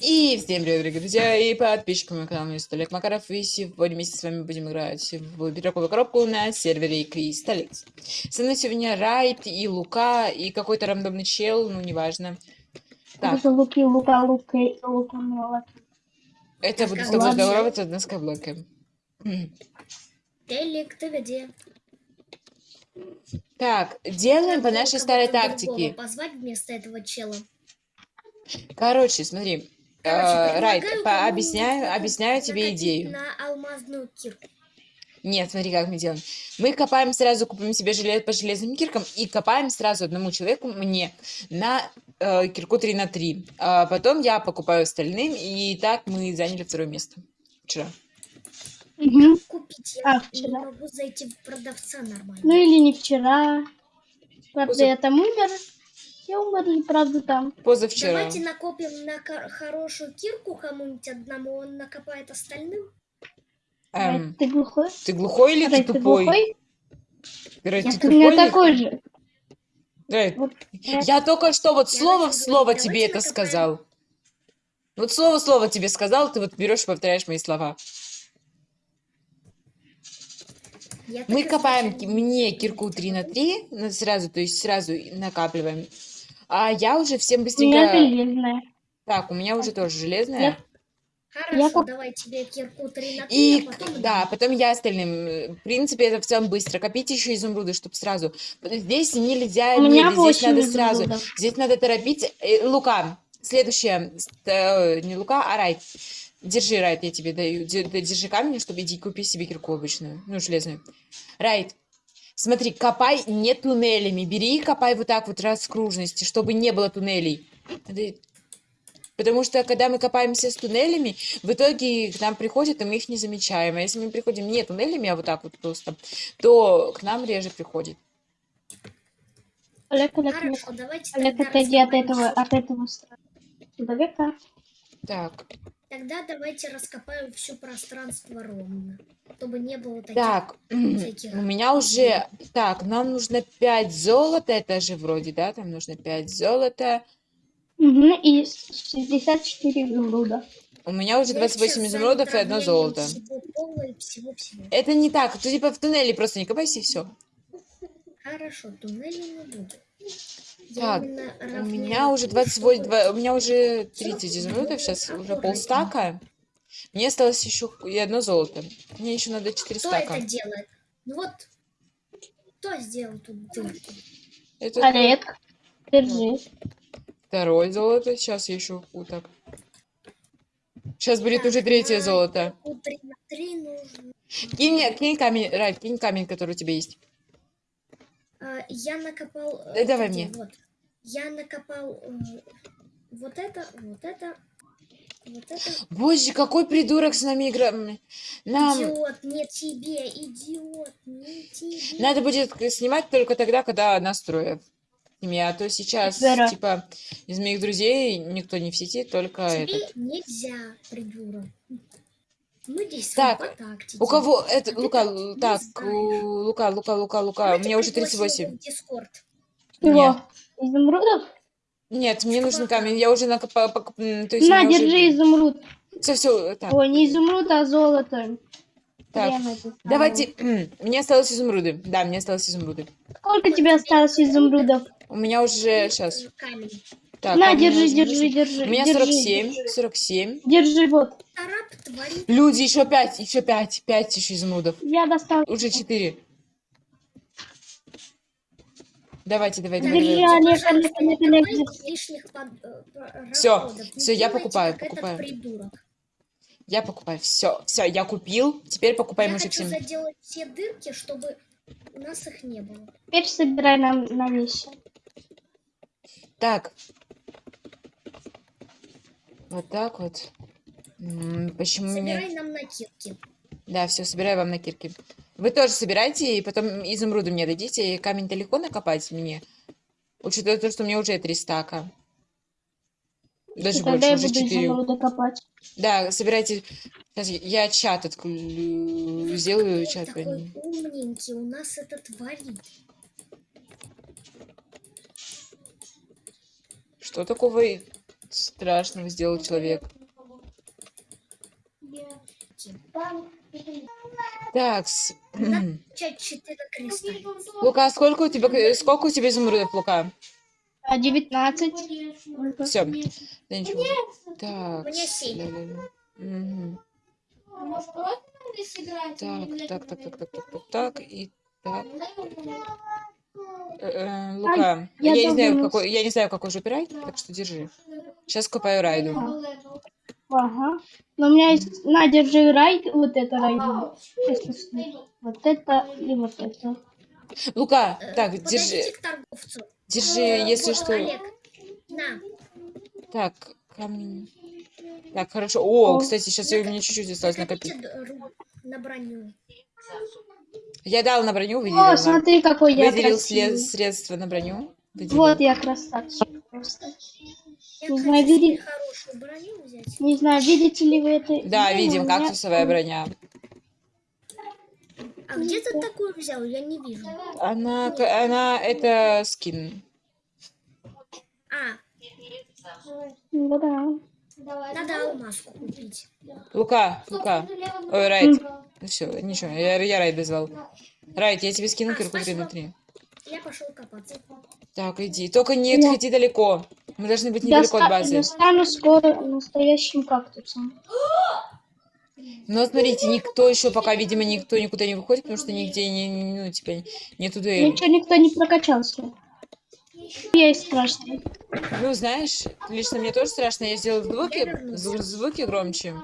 И всем привет, дорогие друзья и подписчики моего канала, меня зовут Олег Макаров, и сегодня вместе с вами будем играть в пироговую коробку на сервере Кристалликс. Со мной сегодня Райт и Лука, и какой-то рандомный чел, ну, неважно. Так, Это Луки, Лука, Лука, и Лука, Лука. это будет с тобой здороваться на скайблоке. Телек, ты где? Так, делаем по нашей старой тактике. Позвать вместо этого чела. Короче, смотри, Короче, э, Райт, по- объясняю, объясняю тебе идею. На алмазную кирку. Нет, смотри, как мы делаем. Мы копаем сразу, купим себе желез, по железным киркам и копаем сразу одному человеку, мне, на э, кирку 3 на 3. А потом я покупаю остальным, и так мы заняли второе место. Вчера. Мгм. Купить я А, не вчера. могу зайти в продавца нормально. Ну или не вчера. Правда, Поза- я там умер. Все умерли, правда, там. Позавчера. Давайте накопим на хорошую кирку кому-нибудь одному, он накопает остальным. Эм, Ты глухой? ты глухой или Рэй, ты тупой? глухой? Рэй, Я ты ты у меня тупой или- такой же. Рэй, Вот, Я только что вот Я слово в слово говорить, тебе это накопаем. сказал. Вот слово в слово тебе сказал, ты вот берешь и повторяешь мои слова. Я Мы копаем мне кирку 3 на 3, на- сразу, то есть сразу накапливаем. А я уже всем у меня быстренько... железная. Так, у меня уже тоже железная. Я- Хорошо, Я давай тебе кирку 3 на 3, И, а потом... да, потом я остальным. В принципе, это в целом быстро. Копите еще изумруды, чтобы сразу. Здесь нельзя У меня медлить, здесь надо сразу. изумрудов. Здесь надо торопиться. Э, Лука, следующее. э, Не Лука, а Райт. Держи, Райт, я тебе даю. Де- де- Держи камень, чтобы иди купи себе кирку обычную. Ну, железную. Райт, смотри, копай не туннелями. Бери и копай вот так вот раз в кружности, чтобы не было туннелей. Потому что, когда мы копаемся с туннелями, в итоге к нам приходят, и мы их не замечаем. А если мы приходим не туннелями, а вот так вот просто, то к нам реже приходит. Олег, Олег, Олег. Хорошо, давайте Олег, отойди от этого, от этого человека. Так, Тогда давайте раскопаем все пространство ровно, чтобы не было таких... так, всяких у меня уже... Так, нам нужно 5 золота, это же вроде, да, там нужно 5 золота. Мгм, И 64 изумруда. У меня уже Я 28 сейчас изумрудов и одно золото. всего пола. Это не так, ты типа в туннеле просто не копайся и все. Хорошо, туннели не буду. Так, У меня уже то, 28, чтобы- два- у меня уже 30 изумрудов, сейчас уже полстака. Мне осталось еще и одно золото. Мне еще надо 4 Кто стака. это делает? Ну вот, кто сделал тут дырку? Это Олег, держи. второе золото. Сейчас я еще так. Сейчас будет уже третье на золото. дырку три нужно. Кинь, мне- кинь камень, Райт, кинь камень, который у тебя есть. А, я накопал... э, Да давай где? мне. Вот. Я накопал э, вот это, вот это, вот это. Боже, какой придурок с нами играет. Нам Идиот, не тебе, идиот, не тебе. надо будет снимать только тогда, когда нас трое. Семья, а то сейчас, Вера. типа, из моих друзей никто не в сети, только Тебе этот. нельзя, придурок. Мы действуем Так. У кого это, Лука, так Лука, Лука, Лука, Лука, у меня уже пригласим 38. его в Дискорд. Изумрудов? Нет, мне нужен камень, я уже накопала, пок- м, то есть На, держи изумруд. Все, все, так, Ой, не изумруд, а золото. так. Давайте, мне осталось изумруды. Да, мне осталось изумруды. Сколько тебе осталось изумрудов? У меня уже, сейчас, Э, так. На, у меня держи, уже держи, держи. У меня держи, 47, держи. 47. Держи, вот. Люди, еще 5, еще 5, 5 еще изумрудов. Я достал. Уже 4. Давайте, Держи. Олег, Олег, Олег, Олег, давайте лишних под- э. Не всё, я покупаю, покупаю. Придурок. Я покупаю. Все, все, я купил. Теперь покупаем Я уже хочу всем. заделать все дырки, чтобы у нас их не было. Теперь собирай нам на вещи. Так. Вот так вот. М, Почему меня... Собирай нам на кирки. Да, все, собираю вам на кирке. Вы тоже собирайте, и потом изумруды мне дадите. И камень-то легко накопать мне. Учитывая то, что у меня уже три стака. Даже И больше, уже четыре. Да, собирайте. Сейчас я чат отклю... сделаю чат. такой умненький у нас это творит. Что такого? страшного сделал человек. Так, с- Часть 4 креста. Лука, сколько у тебя, сколько у тебя изумрудов, Лука? А, 19. Все, да ничего. Так, У меня семь. ля-ля-ля. Мгм. Может, просто надо сыграть? Так, так, так, так, так, так, так, так, и так. Э, э, Лука, я я не знаю, какой, я не знаю, какой жопе рай, так что держи. Сейчас копаю райду. Ага. Но у меня есть... На, держи райд. Вот это райд. Вот это и вот это. Лука, так, держи, держи, Э, если что. Олег, на. Так, камни. Так, хорошо. О, О. кстати, сейчас у меня чуть-чуть осталось накопить. на броню. Я дал на броню, О, выделил. на- смотри, какой я Выделил красивый. средства на броню. выделил. Вот я красавчик просто. Я Не знаю, себе види- хорошую броню взять. Не знаю, видите ли вы это? Да, или видим, кактусовая броня. А где ты такую взял? Я не вижу. Она, к- она, это скин. А, Ну да. надо алмазку купить. Лука, Лука. Ой, Райт. Все, ничего, я, я Райт дозвал. Райт, я тебе скину А, кирку 3 спасибо. на 3. Я пошел копаться. Так, иди. Только не Я- отходи далеко. Мы должны быть недалеко от Доста- базы. достану скоро настоящим кактусом. Но смотрите, никто еще пока, видимо, никто никуда не выходит, потому что нигде не, ну, типа, нету дуэли. Ничего никто не прокачался. Я и страшный. Ну, знаешь, лично мне тоже страшно, я сделал звуки, Я звуки громче.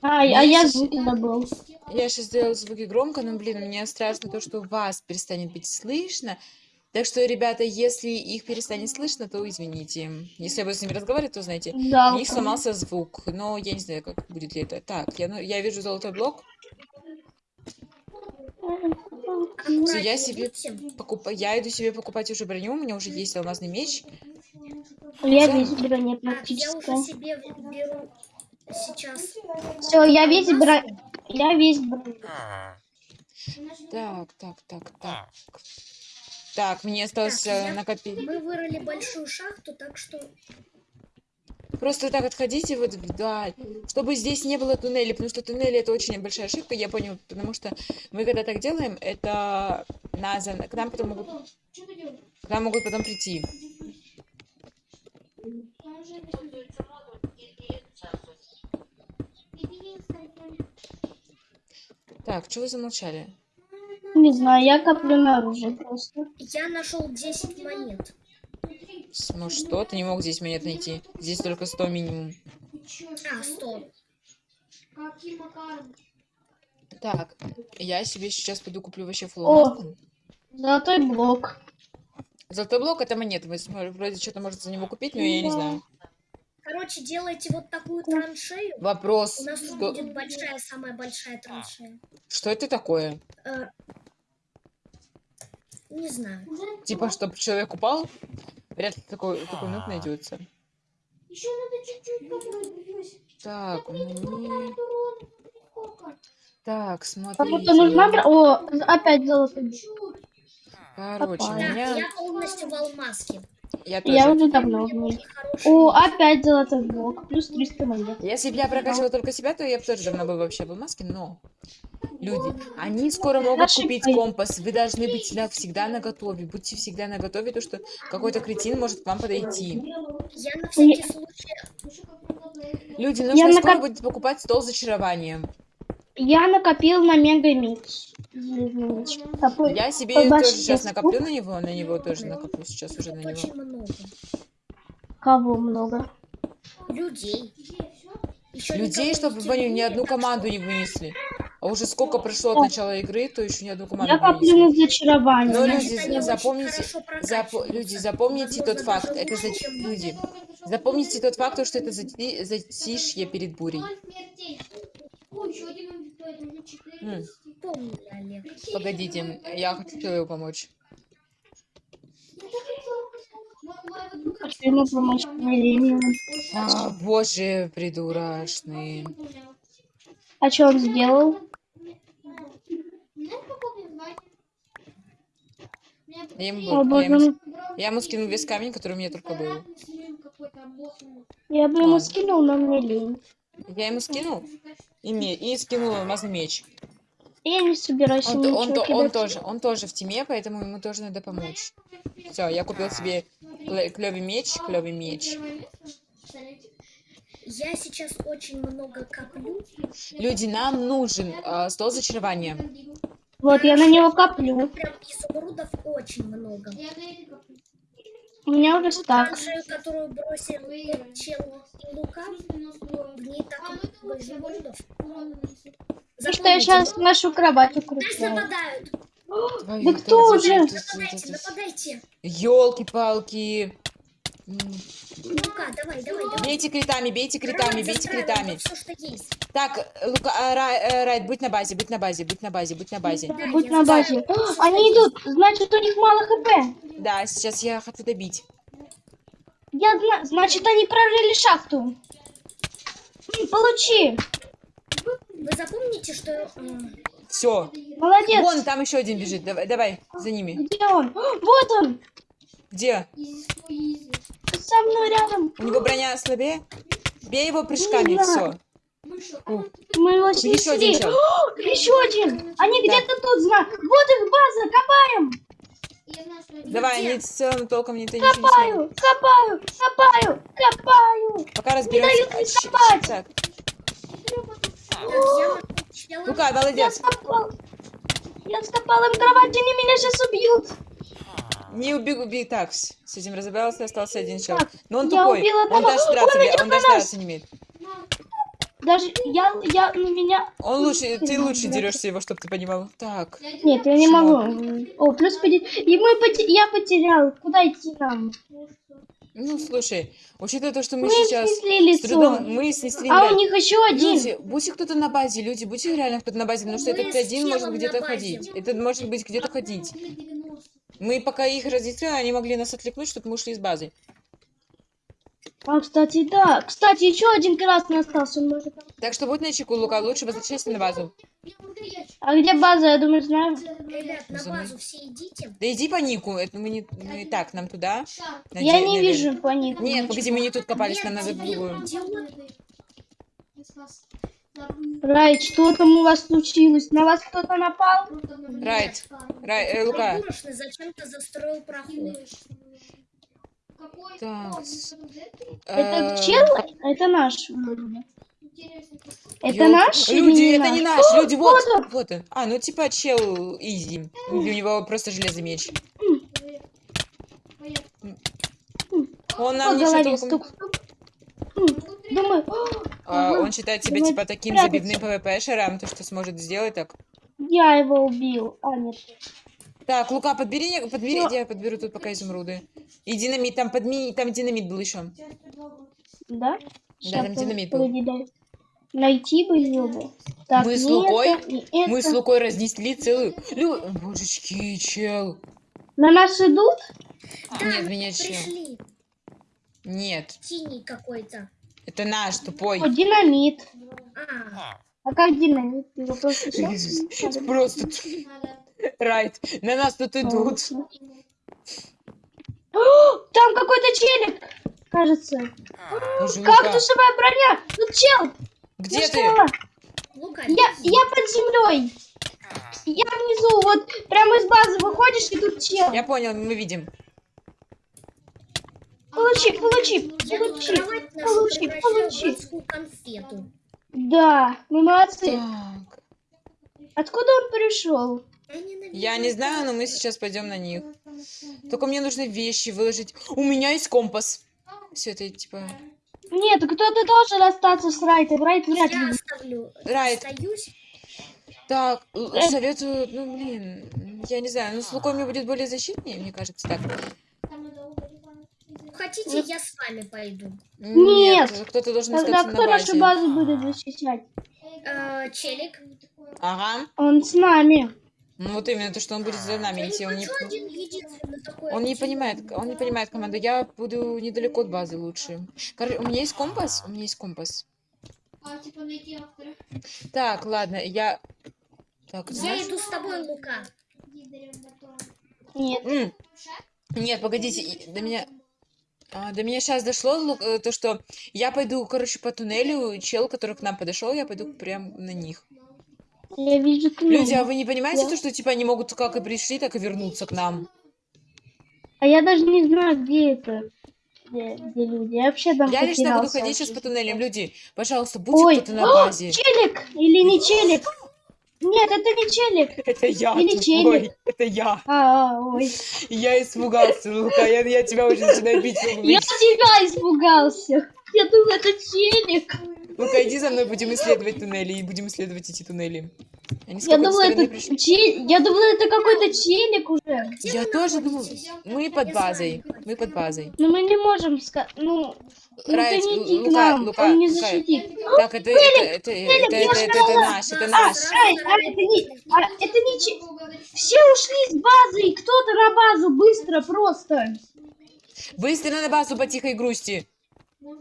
А, а я звуки забыл. Я сейчас сделал звуки громко, но, блин, мне страшно то, что вас перестанет быть слышно. Так что, ребята, если их перестанет слышно, то извините. Если я буду с ними разговаривать, то знаете, Да. у них сломался звук, но я не знаю, как будет ли это. Так, я, ну- я вижу золотой блок. Всё, я себе покупаю, я иду себе покупать уже броню, у меня уже есть алмазный меч. Я Да. весь броня Так, я практически. уже себе беру сейчас. Все, я весь бро... Я весь броня. Так, так, так, так. Так, мне осталось Так, э, накопить. Мы вырыли большую шахту, так что Просто так отходите вот вдаль, чтобы здесь не было туннелей, потому что туннели это очень большая ошибка, я понял, потому что мы когда так делаем, это нас, к нам потом могут, к нам могут потом прийти. Так, чего вы замолчали? Не знаю, я коплю на оружие просто. я нашел 10 монет. Ну что, ты не мог здесь монет найти? Здесь только 100 минимум. А, 100. Каким макаром? Так, я себе сейчас пойду куплю вообще флоу. Золотой блок. Золотой блок это монеты, вы вроде что-то можете за него купить, но я не знаю. Короче, делайте вот такую траншею. Вопрос, У нас тут что, будет большая, самая большая траншея. что это такое? Э, не знаю. Типа, чтобы человек упал? Вряд ли такой, такой нут найдется. Еще надо чуть-чуть попробовать. Так, мне... урон. Так, Кому-то нужна... О, опять золотой. Короче, у меня... я полностью в алмазке. Я тоже. Я уже давно в О, опять золотой блок. Плюс 300 монет. Если бы я прокачивала только себя, то я бы тоже давно был вообще в маске, но... Люди, они скоро могут купить компас. Вы должны быть всегда, на готове. Будьте всегда на готове, то что какой-то кретин может к вам подойти. Я на всякий случай... Люди, нужно Я скоро накоп- будет покупать стол с зачарованием. Я накопил на мега меч. Я себе тоже сейчас накоплю на него, на него тоже накоплю сейчас уже на него. Много. Кого много? Людей. Еще Людей, чтобы они не ни одну команду не вынесли. А уже сколько прошло от начала игры, то еще ни одну команду Я не коплю на зачарование. Но люди, запомните, прокачиваются. люди, запомните тот факт, это за... люди, запомните тот факт, то, что это зати- затишье перед бурей. М. Погодите, я хочу человеку помочь. А, боже, придурочный. А что он сделал? Я ему, О, был- я ему, мой. я ему скинул весь камень, который у меня только был. Я бы ему Ладно. скинул, но мне лень. Я ему скинул и, ме- и скинул алмазный меч. Я не собираюсь Он, он, ничего он кидать. тоже, он тоже в теме, поэтому ему тоже надо помочь. Все, я купил себе клевый меч, клевый меч. Я сейчас очень много коплю. Люди, нам нужен э, стол зачарования. Вот, я на него коплю. Прям изумрудов очень много. У меня уже стак. Оранжевую, которую бросил чел и Лука, в ней так много изумрудов. И что я сейчас нашу кровать Нас укрепляю. нападают! Да кто уже? Нападайте, нападайте! Елки-палки. Лука, давай, давай, давай. Бейте критами, бейте критами, бейте критами. Все, что есть. Так, Лука, а, Рай- Райт, будь на базе, будь на базе, будь на базе, будь на базе. Да, Будь на знаю. базе. Они идут, значит у них мало хп. Да, сейчас я хочу добить. Я зна... Значит они прорыли шахту. Получи. Вы запомните, что... э, Все. Молодец. Вон, там еще один бежит. Давай, давай, за ними. Где он? Вот он. Где? Со мной рядом. У него броня слабее? Бей его прыжками, Не все. знаю. Мы его Еще один чел. О, Еще один. Они где-то тут знают. Вот их база. Копаем. Давай, они в целом толком не, ты не Копаю. Копаю. Копаю. Копаю. Пока разберемся. дают мне копать. так. Чела- Лука, Я молодец. скопал. Я скопал им кровать, они меня сейчас убьют. Не убегу, убей. Так, с этим разобрался, остался один чел. Так, Но он я тупой. убила Он одного. даже драться, Он не- он даже драться не умеет. Даже я, я, на меня... Он лучше, ты лучше дерешься его, чтобы ты понимал. Так. Нет, я не могу. О, плюс поди... И мы поте- я потерял. Куда идти нам? Ну, слушай, учитывая то, что мы Мы сейчас снесли с трудом, мы снесли, А у них еще один. Люди, будьте кто-то на базе, люди, будьте реально кто-то на базе, потому что Мы этот один может где-то ходить. Этот может быть где-то ходить. Мы пока их разъяснили, они могли нас отвлекнуть, чтобы мы ушли из базы. А, кстати, да. Кстати, еще один красный остался. он может- Так что будь начеку, Лука, лучше возвращайся на базу. А где база? Я думаю, знаю. Ребят, на базу все идите. Да иди по нику, это мы не, мы так, нам туда. на Я не на вижу по них. Нет, погоди, мы не тут копались, Нет, нам надо в тебе другую. Идиот. Рай, что там у вас случилось? На вас кто-то напал? Райт, Рай, э, Лука. Придурочный зачем-то застроил проход. Так. Это э, чел? Это наш. вроде. Это наш? Люди, не это не наш? люди, вот, вот. А, ну типа чел изи. У него просто железный меч. Он нам голове толком... Думаю, «О, А, ага, он считает себя типа таким прятаться. забивным ПВП-шером, то что сможет сделать так. я его убил. А, нет. Так, Лука, подбери, подбери, я подберу тут пока изумруды. И динамит, там подми, там динамит был еще. Да? Да, там динамит был. Найти бы его. Так, Мы с Лукой- это, Мы с это. Лукой разнесли целую... Лю... Божечки, чел. На нас идут? Да, Нет, меня чел. пришли. Нет, Синий какой-то. Это наш, тупой. О, динамит. А, А как динамит? Его просто надо. Просто... Райт, на нас тут идут. О, Там какой-то челик, кажется. Лука, Кактусовая броня. Тут чел. где Я ты? Я, я под землей. Я внизу, вот прямо из базы выходишь, и тут чел. Я понял, мы видим. Получи, получи, я тут получи, получи, получи. адскую конфету. Да, мы молодцы. Так. Откуда он пришел? Я Я не знаю, но мы сейчас пойдем на них. Только мне нужно вещи выложить. У меня есть компас. Все это типа... Нет, кто-то должен остаться с Райтом. Райт вряд Я ли. оставлю. Райт. Остаюсь. Так, Э. советую, ну блин, я не знаю, ну с Лукой мне будет более защитнее, мне кажется, так. Хотите, я с вами пойду. Нет. кто-то должен Тогда кто на нашу базу будет защищать? Э, челик. Ага. Он с нами. Ну вот именно то, что он будет за нами Я не идти, он не, единственный такой. он не понимает, он не понимает команду. Я буду недалеко от базы лучше. Короче, у меня есть компас, у меня есть компас. А, типа найти автора. Так, ладно, я. Так, Я знаешь? иду с тобой, Лука. Нет. М, Нет, погодите, до меня. А, до меня сейчас дошло э, то, что я пойду, короче, по туннелю, чел, который к нам подошел, я пойду прям на них. Я вижу Люди, а туннель. вы не понимаете Да. то, что типа они могут как и пришли, так и вернуться к нам? А я даже не знаю, где это. Где, где люди. Я вообще там Я лично буду ходить сейчас по туннелям. Люди, пожалуйста, будьте кто-то на базе. челик! Или не челик? Нет, это не челик. Это я, Или тупой, челик. это я. А, а, ой. Я испугался, Лука, я, я тебя уже начинаю бить. Я тебя испугался. Я думаю, это челик. Лука, иди за мной, будем исследовать туннели, и будем исследовать эти туннели. Они Я думала, это пришли. чел... Я думала, это какой-то челик уже. Я тоже думал, мы под базой, мы под базой. Но мы не можем сказать. Ну, ну Райт, ты не иди к Лука, нам. Лука, Он не Лука. защитит. Так, это, это, это, это, это, это, это наш, это А, наш. Рай, а, это не, а, это не че- Все ушли с базы, кто-то на базу быстро просто. Быстро на базу по тихой грусти.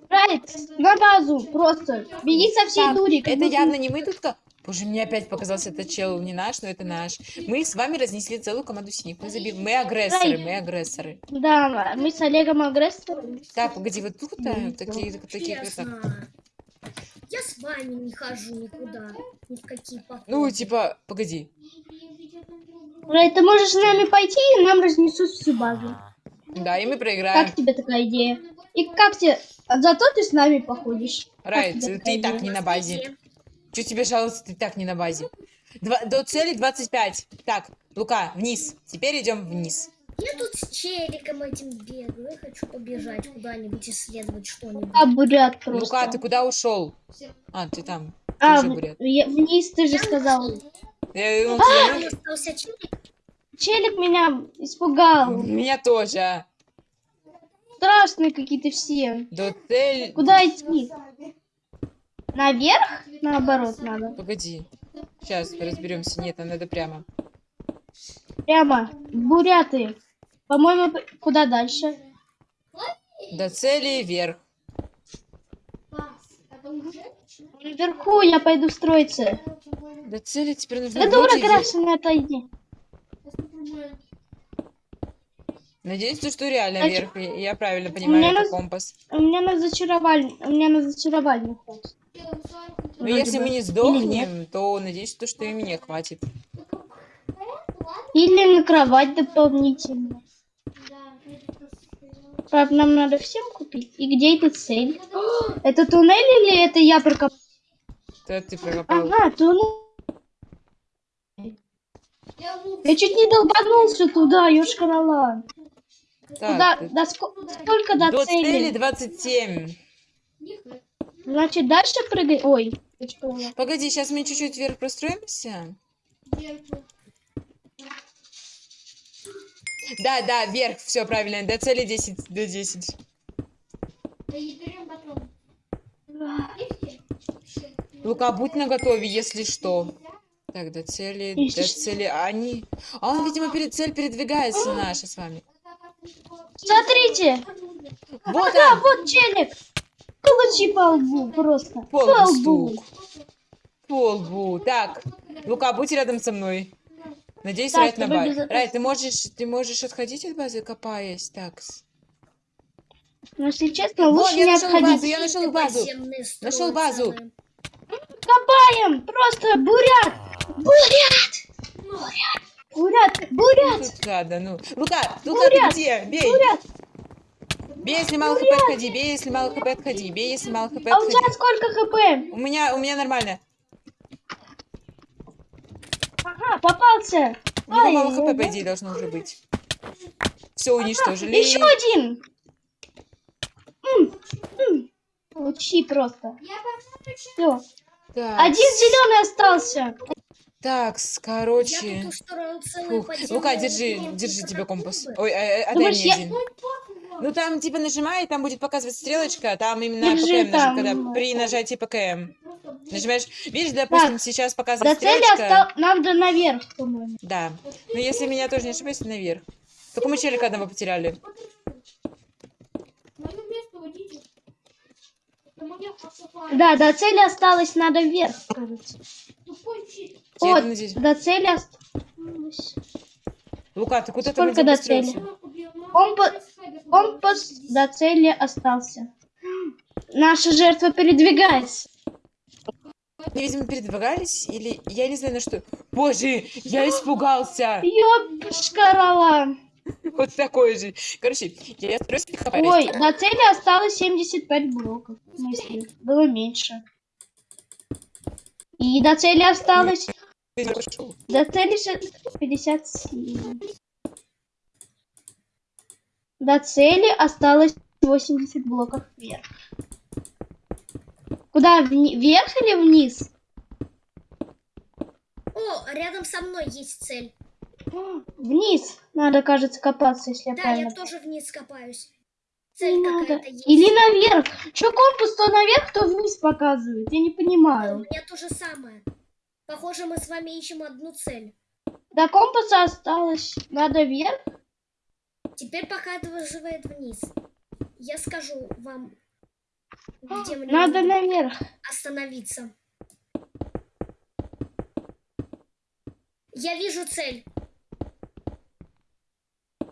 Райт, на базу просто. Беги со всей дури. это явно не мы тут... ка- Боже, мне опять показался этот чел не наш, но это наш. Мы с вами разнесли целую команду синих. Мы, заби... мы агрессоры, мы агрессоры. Да, мы с Олегом агрессором. Так, погоди, вот тут а, такие, такие, так. Честно. Я с вами не хожу никуда. Ни в какие походы. Ну, типа, погоди. Райт, ты можешь с нами пойти, и нам разнесут всю базу. Да, и мы проиграем. Как тебе такая идея? И как тебе... А зато ты с нами походишь. Тебе ты такая и так не на базе. Че тебе жаловаться, ты так не на базе. Два- до цели 25. Так, Лука, вниз. Теперь идем вниз. Я тут с челиком этим бегаю. Я хочу побежать куда-нибудь, исследовать что-нибудь. А, бурят просто. Лука, ты куда ушел? А, ты там. а, тоже в- бурят. я- вниз ты же Я сказал. Я- он Там тебя- остался челик. Челик меня испугал. Меня тоже. Страшные какие-то все. До цели... Куда идти? Наверх? Наоборот надо. Погоди. Сейчас разберемся. Нет, нам надо прямо. Прямо. Буряты. По-моему, куда дальше? До цели вверх. Наверху я пойду строиться. До цели теперь нужно Да дура красная, отойди. Надеюсь, то, что реально А вверх. Я я правильно понимаю, это раз- компас. У меня на зачаровальне, у меня на зачаровальне хватит. Но Вроде если бы. мы не сдохнем, то надеюсь, то, что и мне хватит. Или на кровать дополнительно. Правда, нам надо всем купить. И где эта цель? Это туннель или это я прокопал? Это ты прокопал. Ага, туннель. Я чуть не долбанулся туда, ёшкарала. Куда, Так, до ско- сколько до, до цели? цели 27. Значит, дальше прыгай. Ой. Погоди, сейчас мы чуть-чуть вверх простроимся. Да, да, вверх, все правильно. До цели 10, до 10. Лука, будь наготове, если что. Так, до цели, Если до цели. А они... А он, видимо, перед цель передвигается наша с вами. Смотрите, Вот да, он, вот челик. Получи по лбу просто. по По лбу. По лбу. Так, Лука, будь рядом со мной. Надеюсь, Так, Райт на базе. Райт, ты можешь, ты можешь отходить от базы, копаясь? Так. с- Но если честно, лучше я не нашел отходить. базу, я нашел базу. Нашел базу. Копаем! Просто бурят! Бурят! Бурят! Бурят! Бурят! Тут надо, ну. Лука, Лука, ты Бурят! где? Бей. Бурят! Бей, если мало хп, отходи. Бей, если мало хп, отходи. Бей, если мало хп, А у тебя отходи. сколько хп? У меня, у меня нормально. Ага, попался! У него Ай, мало хп, по идее, должно уже быть. Все уничтожили. Еще один! М, м. Получи просто. Все. Так, Один зеленый остался. Так, Я короче. тут устроил целый Фух. подземный Лука, держи, держи тебе компас. Ой, э, э, отдай мне я- один. Ну там типа нажимай, и там будет показывать стрелочка, а там именно Держи ПКМ нажим, когда при нажатии ПКМ. Нажимаешь, видишь, допустим, сейчас До показывает цели стрелочка. осталось... Надо наверх, по-моему. Да. Но если меня тоже не ошибаюсь, то наверх. Только мы челика одного потеряли. Да, до цели осталось, надо вверх, кажется. Вот, надеюсь. до цели осталось. Лука, ты куда там Сколько до? Он по- Компас до цели остался. Наша жертва передвигается. Они, видимо, передвигались, или я не знаю на что. Боже, я испугался. Ёпшкарала. Вот такой же. Короче, я строю себе Ой, до цели осталось 75 блоков. В смысле, было меньше. И до цели осталось... До цели же 57. До цели осталось 80 блоков вверх. Куда? Вверх или вниз? О, рядом со мной есть цель. Вниз. Надо, кажется, копаться, если я Да, правильно я тоже вниз копаюсь. Не Цель надо. какая-то есть. Или наверх. Че компас то наверх, то вниз показывает? Я не Да, У понимаю. меня то же самое. Похоже, мы с вами ищем одну цель. До компаса осталось. Надо вверх. Теперь показывает вниз. Я скажу вам, где мне Надо наверх. остановиться. Я вижу цель.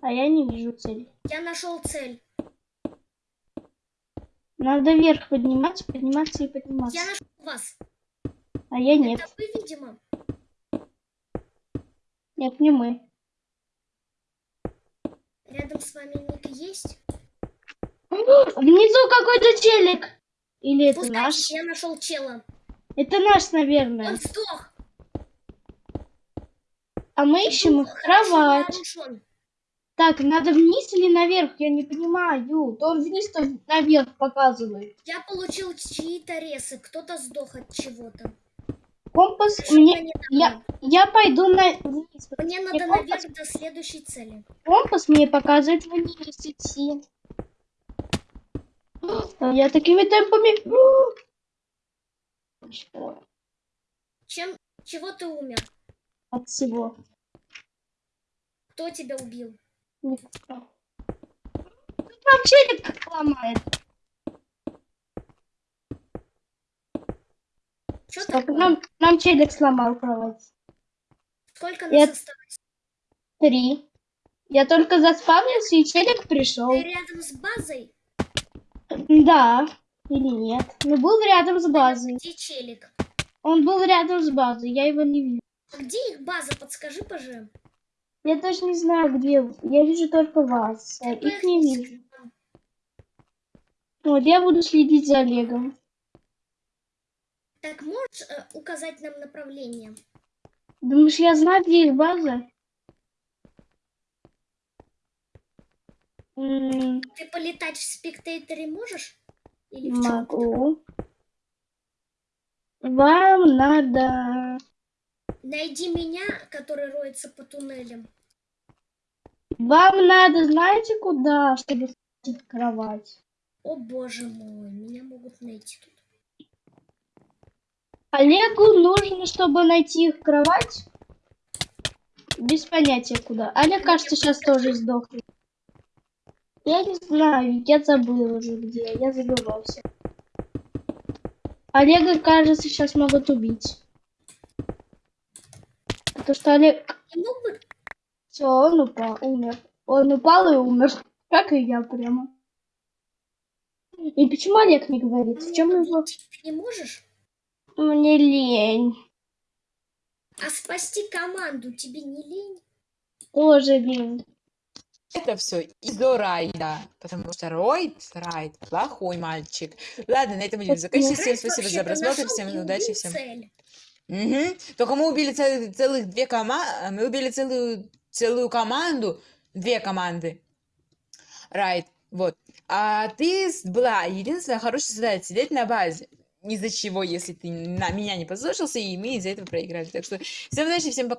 А я не вижу цели. Я нашел цель. Надо вверх подниматься, подниматься и подниматься. Я нашел вас. А я нет. Это вы, видимо. Нет, не мы. Рядом с вами ник есть? Внизу какой-то челик. Или это Пускай наш? я нашел чела. Это наш, наверное. Он сдох. А мы ищем их кровать. Так, надо вниз или наверх? Я не понимаю. То он вниз, то наверх показывает. Я получил чьи-то ресы. Кто-то сдох от чего-то. Компас мне... не Я, я пойду на... вниз. Мне надо компас, наверх до следующей цели. компас мне показывает вниз идти. Я такими темпами... Чем, чего ты умер? От всего. Кто тебя убил? Никто. Тут нам челик ломает. Что Стоп, такое? нам, нам челик сломал кровать. Сколько Я- нас осталось? Три. Я только заспавнился, и челик пришел. Ты рядом с базой? Да. Или нет. Ну, был рядом с базой. Где челик? Он был рядом с базой, я его не вижу. А где их база? Подскажи, пожалуйста. Я даже не знаю, где. Я вижу только вас. а их не вижу. Вот, я буду следить за Олегом. Так можешь э, указать нам направление? Думаешь, я знаю, где их база? Ты полетать в спектаторе можешь? Или в? Могу. Вам надо... Найди меня, который роется по туннелям. Вам надо, знаете, куда, чтобы в кровать? О боже мой, меня могут найти тут. Олегу нужно, чтобы найти их кровать. Без понятия куда. Олег, кажется, сейчас тоже сдохнет. Я не знаю, я забыл уже где. Я забывался. Олега, кажется, сейчас могут убить. Потому что Олег... Все, он упал, умер. Он упал и умер. Как и я прямо. И почему Олег не говорит? В чем его... Не можешь? Мне лень. А спасти команду тебе не лень? Тоже лень. Это все из-за Райда, потому что Ройд, Райд, плохой мальчик. Ладно, на этом будем заканчивать. Всем спасибо за просмотр, всем удачи, всем. цель. Мгм. Только мы убили цел- целых две команды, мы убили целую, целую команду, две команды. Райт, вот. А ты была единственная хорошая задача сидеть на базе. Из-за чего, если ты на меня не послушался, и мы из-за этого проиграли. Так что всем удачи, всем пока.